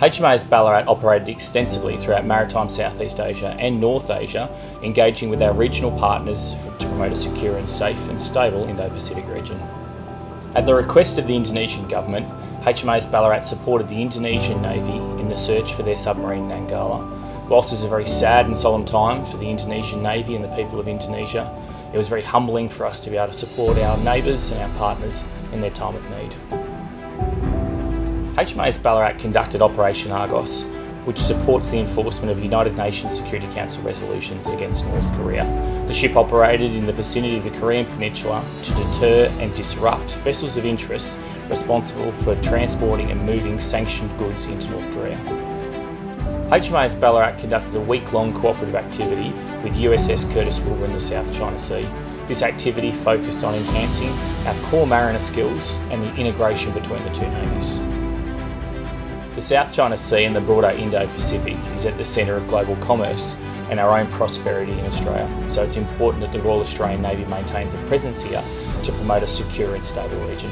HMAS Ballarat operated extensively throughout maritime Southeast Asia and North Asia, engaging with our regional partners to promote a secure and safe and stable Indo-Pacific region. At the request of the Indonesian government, HMAS Ballarat supported the Indonesian Navy in the search for their submarine Nanggala. Whilst this is a very sad and solemn time for the Indonesian Navy and the people of Indonesia, it was very humbling for us to be able to support our neighbours and our partners in their time of need. HMAS Ballarat conducted Operation Argos, which supports the enforcement of United Nations Security Council resolutions against North Korea. The ship operated in the vicinity of the Korean Peninsula to deter and disrupt vessels of interest responsible for transporting and moving sanctioned goods into North Korea. HMAS Ballarat conducted a week-long cooperative activity with USS Curtis Wilbur in the South China Sea. This activity focused on enhancing our core mariner skills and the integration between the two navies. The South China Sea and the broader Indo-Pacific is at the centre of global commerce and our own prosperity in Australia, so it's important that the Royal Australian Navy maintains a presence here to promote a secure and stable region.